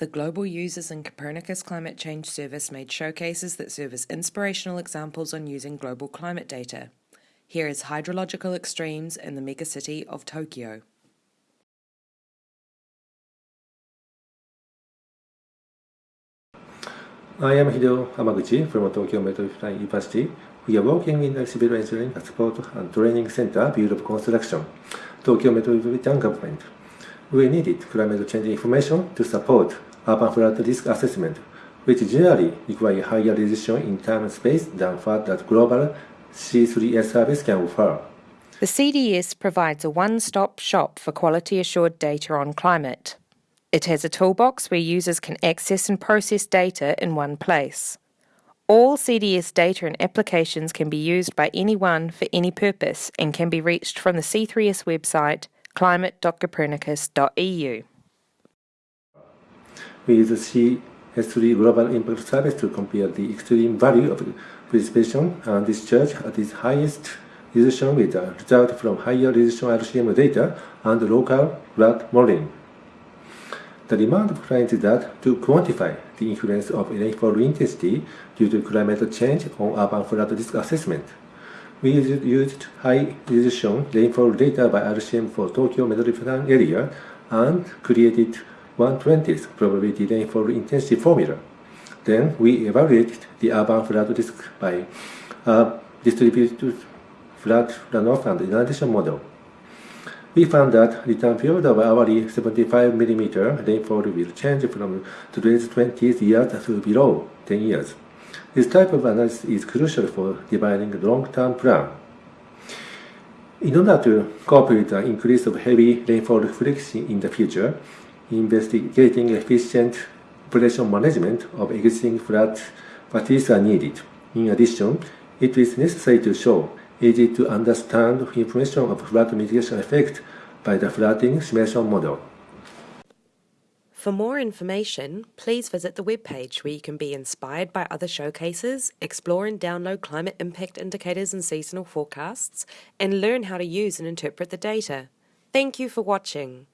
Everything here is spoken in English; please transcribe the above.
The Global Users in Copernicus Climate Change Service made showcases that serve as inspirational examples on using global climate data. Here is hydrological extremes in the megacity of Tokyo. I am Hideo Amaguchi from Tokyo Metropolitan University. We are working in the Civil Engineering Support and Training Center Bureau of Construction, Tokyo Metropolitan Government. We needed climate change information to support urban flood risk assessment, which generally require higher resolution in time and space than what that global C3S service can offer. The CDS provides a one-stop shop for quality-assured data on climate. It has a toolbox where users can access and process data in one place. All CDS data and applications can be used by anyone for any purpose and can be reached from the C3S website climate.copernicus.eu. Use CS3 Global Impact Service to compare the extreme value of precipitation and discharge at its highest resolution with the result from higher resolution RCM data and local flood modeling. The demand of that to quantify the influence of rainfall intensity due to climate change on urban flood risk assessment. We used high resolution rainfall data by RCM for Tokyo metropolitan area and created 1/20th probability rainfall intensity formula. Then we evaluated the urban flood risk by a distributed flood runoff and inundation model. We found that the return period of hourly 75 mm rainfall will change from today's 20 years to below 10 years. This type of analysis is crucial for defining long-term plan. In order to cope with the increase of heavy rainfall frequency in the future, investigating efficient population management of existing flood facilities are needed. In addition, it is necessary to show easy to understand information of flood mitigation effect by the flooding simulation model. For more information, please visit the webpage where you can be inspired by other showcases, explore and download climate impact indicators and seasonal forecasts, and learn how to use and interpret the data. Thank you for watching.